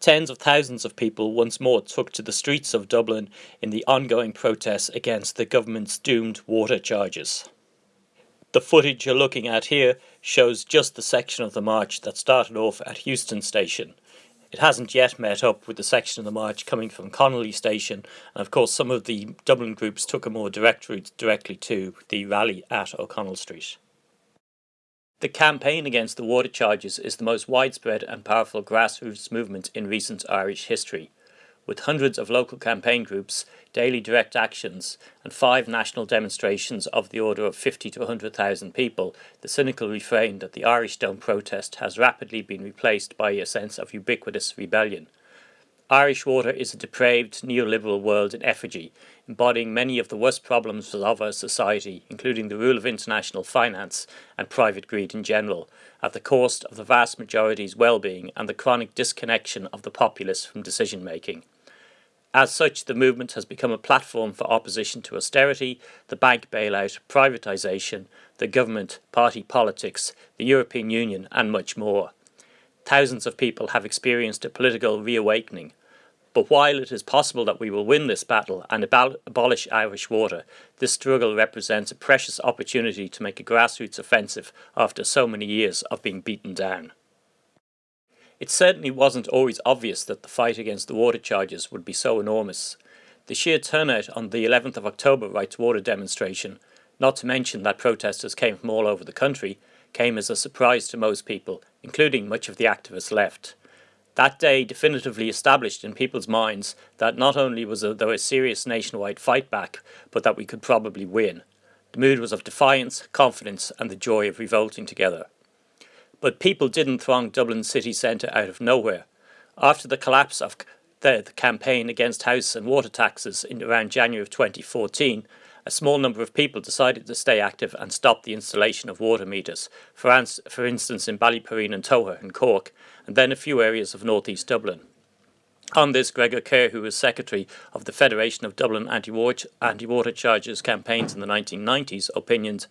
Tens of thousands of people once more took to the streets of Dublin in the ongoing protests against the government's doomed water charges. The footage you're looking at here shows just the section of the march that started off at Heuston Station it hasn't yet met up with the section of the march coming from Connolly Station, and of course some of the Dublin groups took a more direct route directly to the rally at O'Connell Street. The campaign against the water charges is the most widespread and powerful grassroots movement in recent Irish history. With hundreds of local campaign groups, daily direct actions, and five national demonstrations of the order of 50 to 100,000 people, the cynical refrain that the Irish don't protest has rapidly been replaced by a sense of ubiquitous rebellion. Irish water is a depraved neoliberal world in effigy, embodying many of the worst problems of our society, including the rule of international finance and private greed in general, at the cost of the vast majority's well-being and the chronic disconnection of the populace from decision-making. As such, the movement has become a platform for opposition to austerity, the bank bailout, privatisation, the government, party politics, the European Union and much more. Thousands of people have experienced a political reawakening. But while it is possible that we will win this battle and abolish Irish water, this struggle represents a precious opportunity to make a grassroots offensive after so many years of being beaten down. It certainly wasn't always obvious that the fight against the water charges would be so enormous. The sheer turnout on the 11th of October Right2Water demonstration, not to mention that protesters came from all over the country, came as a surprise to most people, including much of the activist left. That day definitively established in people's minds that not only was there a serious nationwide fight back, but that we could probably win. The mood was of defiance, confidence, and the joy of revolting together. But people didn't throng Dublin city centre out of nowhere. After the collapse of the, campaign against house and water taxes in around January of 2014, a small number of people decided to stay active and stop the installation of water meters, for, for instance in Ballyporeen and Togher in Cork, and then a few areas of northeast Dublin. On this, Gregor Kerr, who was secretary of the Federation of Dublin Anti-Water Anti Charges campaigns in the 1990s, opinioned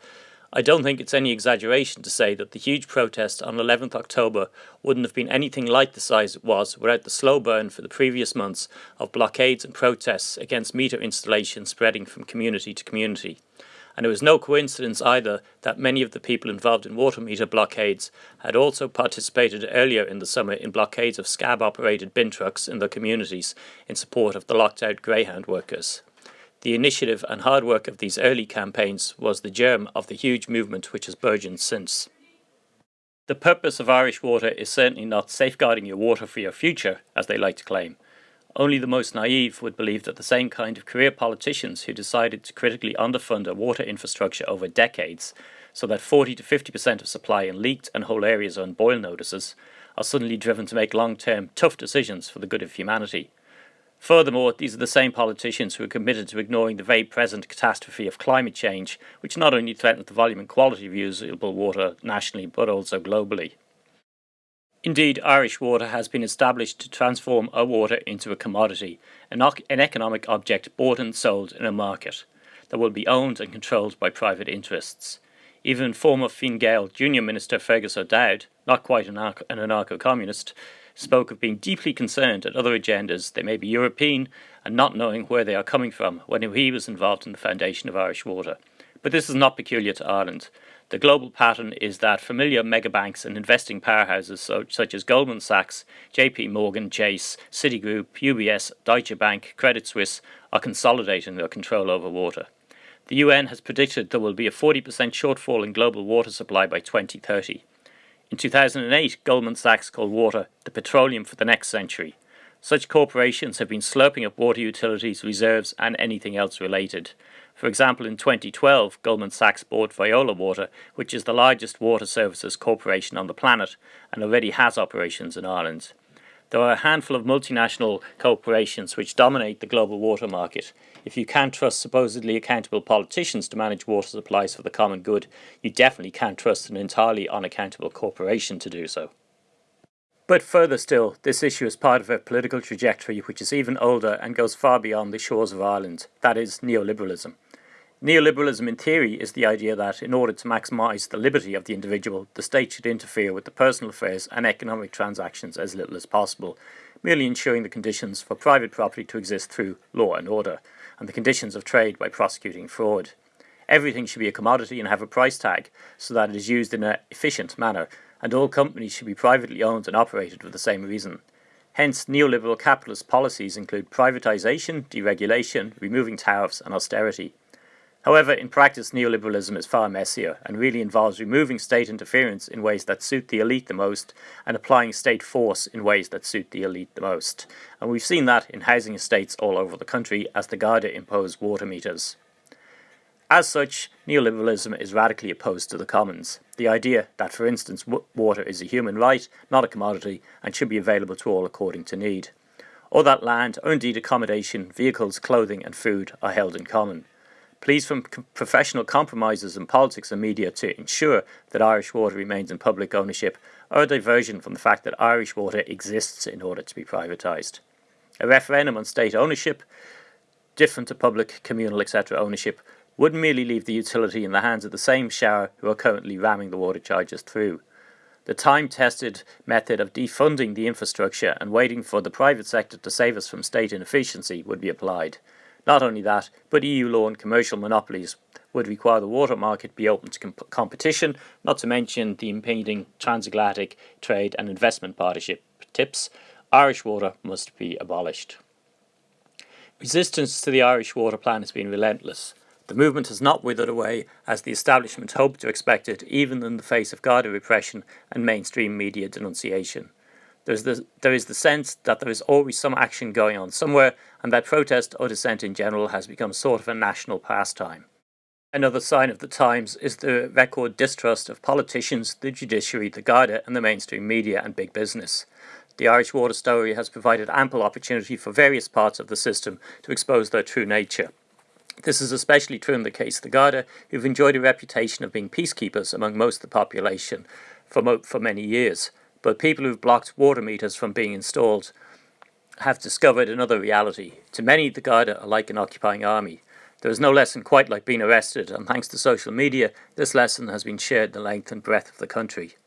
I don't think it's any exaggeration to say that the huge protest on 11th October wouldn't have been anything like the size it was without the slow burn for the previous months of blockades and protests against meter installation spreading from community to community. And it was no coincidence either that many of the people involved in water meter blockades had also participated earlier in the summer in blockades of scab operated bin trucks in their communities in support of the locked out Greyhound workers. The initiative and hard work of these early campaigns was the germ of the huge movement which has burgeoned since. The purpose of Irish Water is certainly not safeguarding your water for your future, as they like to claim. Only the most naive would believe that the same kind of career politicians who decided to critically underfund a water infrastructure over decades, so that 40 to 50% of supply in leaked and whole areas are on boil notices, are suddenly driven to make long-term tough decisions for the good of humanity. Furthermore, these are the same politicians who are committed to ignoring the very present catastrophe of climate change, which not only threatens the volume and quality of usable water nationally but also globally. Indeed, Irish water has been established to transform our water into a commodity, an, an economic object bought and sold in a market that will be owned and controlled by private interests. Even former Fine Gael Junior Minister Fergus O'Dowd, not quite an anarcho-communist, spoke of being deeply concerned at other agendas, they may be European, and not knowing where they are coming from when he was involved in the foundation of Irish Water. But this is not peculiar to Ireland. The global pattern is that familiar megabanks and investing powerhouses such as Goldman Sachs, JP Morgan, Chase, Citigroup, UBS, Deutsche Bank, Credit Suisse are consolidating their control over water. The UN has predicted there will be a 40% shortfall in global water supply by 2030. In 2008, Goldman Sachs called water the petroleum for the next century. Such corporations have been slurping up water utilities, reserves, and anything else related. For example, in 2012, Goldman Sachs bought Veolia Water, which is the largest water services corporation on the planet and already has operations in Ireland. There are a handful of multinational corporations which dominate the global water market. If you can't trust supposedly accountable politicians to manage water supplies for the common good, you definitely can't trust an entirely unaccountable corporation to do so. But further still, this issue is part of a political trajectory which is even older and goes far beyond the shores of Ireland, that is, neoliberalism. Neoliberalism in theory is the idea that in order to maximise the liberty of the individual, the state should interfere with the personal affairs and economic transactions as little as possible, merely ensuring the conditions for private property to exist through law and order, and the conditions of trade by prosecuting fraud. Everything should be a commodity and have a price tag so that it is used in an efficient manner, and all companies should be privately owned and operated for the same reason. Hence, neoliberal capitalist policies include privatization, deregulation, removing tariffs, and austerity. However, in practice, neoliberalism is far messier and really involves removing state interference in ways that suit the elite the most and applying state force in ways that suit the elite the most. And we've seen that in housing estates all over the country as the Garda impose water meters. As such, neoliberalism is radically opposed to the commons. The idea that, for instance, water is a human right, not a commodity, and should be available to all according to need. Or that land, or indeed accommodation, vehicles, clothing, and food are held in common pleas from professional compromises in politics and media to ensure that Irish water remains in public ownership are a diversion from the fact that Irish water exists in order to be privatised. A referendum on state ownership, different to public, communal, etc. ownership, would merely leave the utility in the hands of the same shower who are currently ramming the water charges through. The time tested method of defunding the infrastructure and waiting for the private sector to save us from state inefficiency would be applied. Not only that, but EU law and commercial monopolies would require the water market be open to comp competition, not to mention the impending transatlantic trade and investment partnership TTIP. Irish water must be abolished. Resistance to the Irish water plan has been relentless. The movement has not withered away as the establishment hoped or expected, even in the face of Garda repression and mainstream media denunciation. There's the, there is the sense that there is always some action going on somewhere and that protest or dissent in general has become sort of a national pastime. Another sign of the times is the record distrust of politicians, the judiciary, the Garda and the mainstream media and big business. The Irish water story has provided ample opportunity for various parts of the system to expose their true nature. This is especially true in the case of the Garda, who've enjoyed a reputation of being peacekeepers among most of the population for, for many years. But people who've blocked water meters from being installed have discovered another reality. To many, the Garda are like an occupying army. There is no lesson quite like being arrested, and thanks to social media, this lesson has been shared the length and breadth of the country.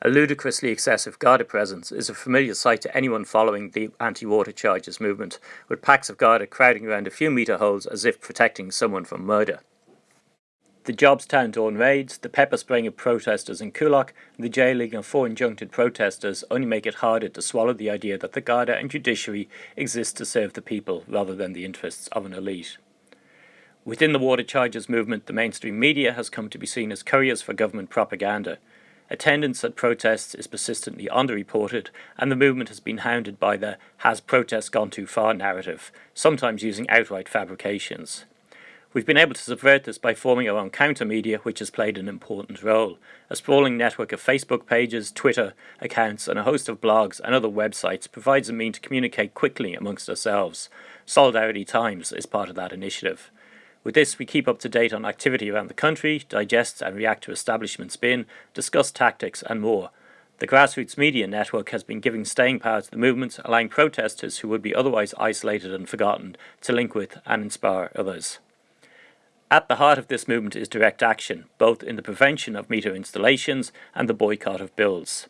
A ludicrously excessive Garda presence is a familiar sight to anyone following the anti-water charges movement, with packs of Garda crowding around a few metre holes as if protecting someone from murder the Jobstown Dawn raids, the pepper spraying of protesters in Coolock, and the jailing of four injuncted protesters only make it harder to swallow the idea that the Garda and judiciary exist to serve the people rather than the interests of an elite. Within the water charges movement, the mainstream media has come to be seen as couriers for government propaganda. Attendance at protests is persistently underreported, and the movement has been hounded by the has protests gone too far narrative, sometimes using outright fabrications. We've been able to subvert this by forming our own counter media, which has played an important role. A sprawling network of Facebook pages, Twitter accounts, and a host of blogs and other websites provides a means to communicate quickly amongst ourselves. Solidarity Times is part of that initiative. With this, we keep up to date on activity around the country, digest and react to establishment spin, discuss tactics, and more. The grassroots media network has been giving staying power to the movement, allowing protesters who would be otherwise isolated and forgotten to link with and inspire others. At the heart of this movement is direct action, both in the prevention of meter installations and the boycott of bills.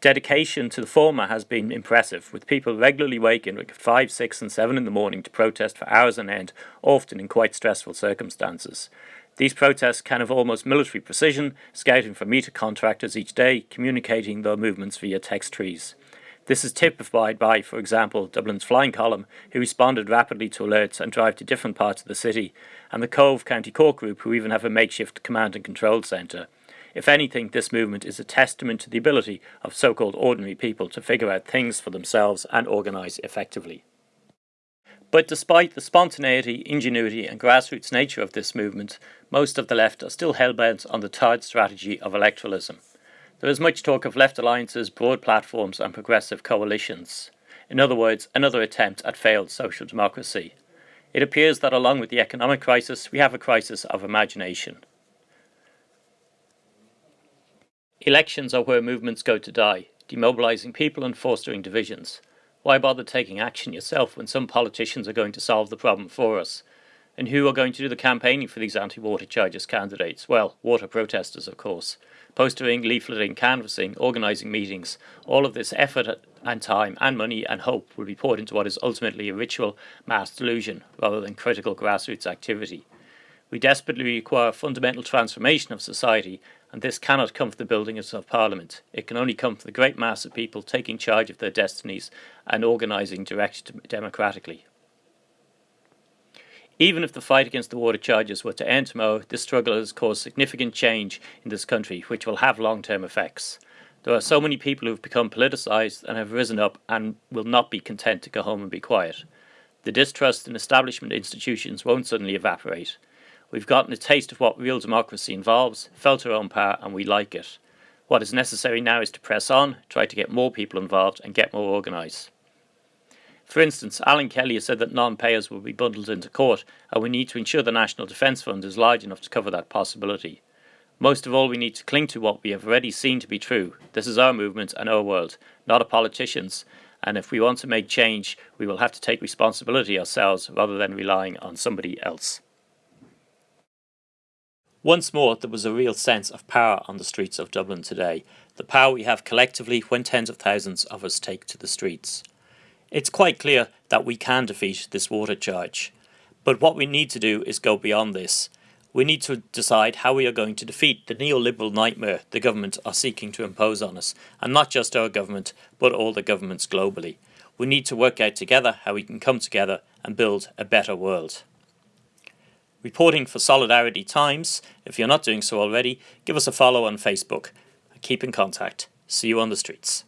Dedication to the former has been impressive, with people regularly waking at 5, 6 and 7 in the morning to protest for hours on end, often in quite stressful circumstances. These protests can have almost military precision, scouting for meter contractors each day, communicating their movements via text trees. This is typified by, for example, Dublin's Flying Column, who responded rapidly to alerts and drive to different parts of the city, and the Cobh County Cork Group, who even have a makeshift command and control centre. If anything, this movement is a testament to the ability of so-called ordinary people to figure out things for themselves and organise effectively. But despite the spontaneity, ingenuity and grassroots nature of this movement, most of the left are still hell-bent on the tired strategy of electoralism. There is much talk of left alliances, broad platforms and progressive coalitions. In other words, another attempt at failed social democracy. It appears that along with the economic crisis, we have a crisis of imagination. Elections are where movements go to die, demobilising people and fostering divisions. Why bother taking action yourself when some politicians are going to solve the problem for us? And who are going to do the campaigning for these anti-water charges candidates? Well, water protesters, of course. Postering, leafleting, canvassing, organising meetings. All of this effort and time and money and hope will be poured into what is ultimately a ritual mass delusion rather than critical grassroots activity. We desperately require fundamental transformation of society, and this cannot come from the buildings of Parliament. It can only come from the great mass of people taking charge of their destinies and organising directed democratically. Even if the fight against the water charges were to end tomorrow, this struggle has caused significant change in this country, which will have long term effects. There are so many people who have become politicised and have risen up and will not be content to go home and be quiet. The distrust in establishment institutions won't suddenly evaporate. We've gotten a taste of what real democracy involves, felt our own power, and we like it. What is necessary now is to press on, try to get more people involved, and get more organised. For instance, Alan Kelly has said that non payers will be bundled into court, and we need to ensure the National Defence Fund is large enough to cover that possibility. Most of all, we need to cling to what we have already seen to be true. This is our movement and our world, not a politician's, and if we want to make change, we will have to take responsibility ourselves rather than relying on somebody else. Once more, there was a real sense of power on the streets of Dublin today, the power we have collectively when tens of thousands of us take to the streets. It's quite clear that we can defeat this water charge. But what we need to do is go beyond this. We need to decide how we are going to defeat the neoliberal nightmare the government are seeking to impose on us, and not just our government, but all the governments globally. We need to work out together how we can come together and build a better world. Reporting for Solidarity Times, if you're not doing so already, give us a follow on Facebook. Keep in contact. See you on the streets.